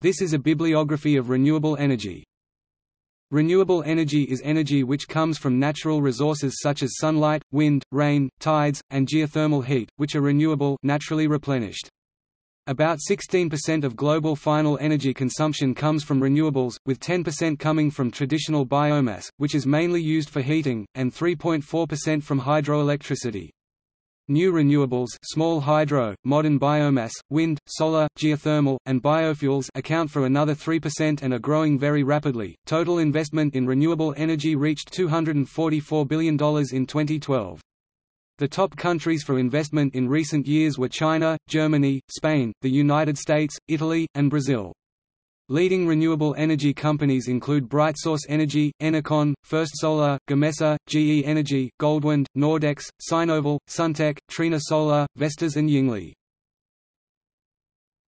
This is a bibliography of renewable energy. Renewable energy is energy which comes from natural resources such as sunlight, wind, rain, tides, and geothermal heat, which are renewable naturally replenished. About 16% of global final energy consumption comes from renewables, with 10% coming from traditional biomass, which is mainly used for heating, and 3.4% from hydroelectricity. New renewables small hydro, modern biomass, wind, solar, geothermal, and biofuels account for another 3% and are growing very rapidly. Total investment in renewable energy reached $244 billion in 2012. The top countries for investment in recent years were China, Germany, Spain, the United States, Italy, and Brazil. Leading renewable energy companies include BrightSource Energy, Enercon, First Solar, Gamesa, GE Energy, Goldwind, Nordex, Sinovel, Suntech, Trina Solar, Vestas and Yingli.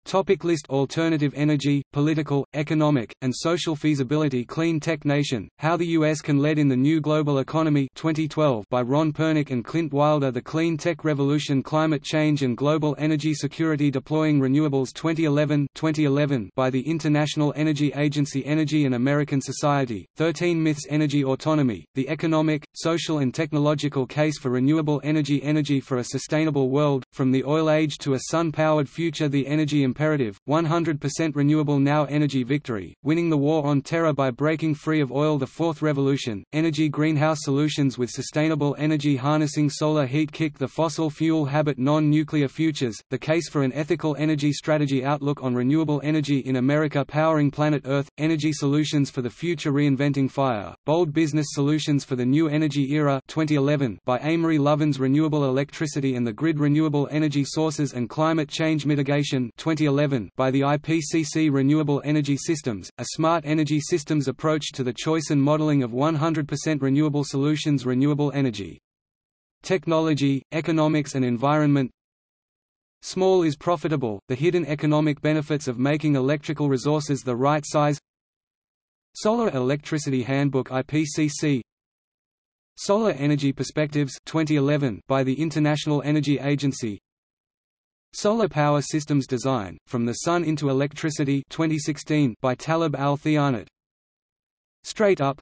Topic list Alternative energy, political, economic, and social feasibility Clean Tech Nation, How the U.S. Can Lead in the New Global Economy 2012 by Ron Pernick and Clint Wilder The Clean Tech Revolution Climate Change and Global Energy Security Deploying Renewables 2011 2011 by the International Energy Agency Energy and American Society, 13 Myths Energy Autonomy, The Economic, Social and Technological Case for Renewable Energy Energy for a Sustainable World, From the Oil Age to a Sun-Powered Future The Energy imperative, 100% renewable now Energy victory, winning the war on terror by breaking free of oil The fourth revolution, energy greenhouse solutions with sustainable energy harnessing solar heat kick the fossil fuel habit non-nuclear futures, the case for an ethical energy strategy outlook on renewable energy in America powering planet Earth, energy solutions for the future reinventing fire, bold business solutions for the new energy era 2011 by Amory Lovins Renewable Electricity and the Grid Renewable Energy Sources and Climate Change Mitigation 2011 2011 by the IPCC Renewable Energy Systems, a smart energy systems approach to the choice and modeling of 100% renewable solutions renewable energy. Technology, economics and environment Small is profitable, the hidden economic benefits of making electrical resources the right size Solar Electricity Handbook IPCC Solar Energy Perspectives 2011 by the International Energy Agency. Solar Power Systems Design, From the Sun into Electricity 2016 by Talib Al-Theanat Straight Up.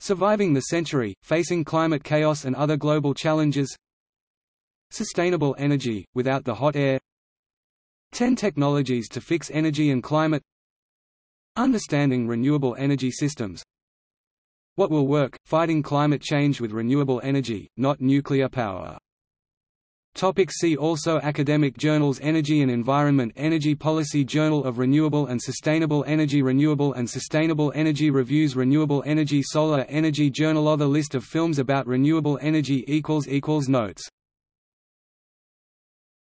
Surviving the Century, Facing Climate Chaos and Other Global Challenges. Sustainable Energy, Without the Hot Air. 10 Technologies to Fix Energy and Climate Understanding Renewable Energy Systems. What Will Work, Fighting Climate Change with Renewable Energy, Not Nuclear Power. Topic see also Academic journals Energy and Environment Energy Policy Journal of Renewable and Sustainable Energy Renewable and Sustainable Energy Reviews Renewable Energy Solar Energy Journal Other list of films about renewable energy Notes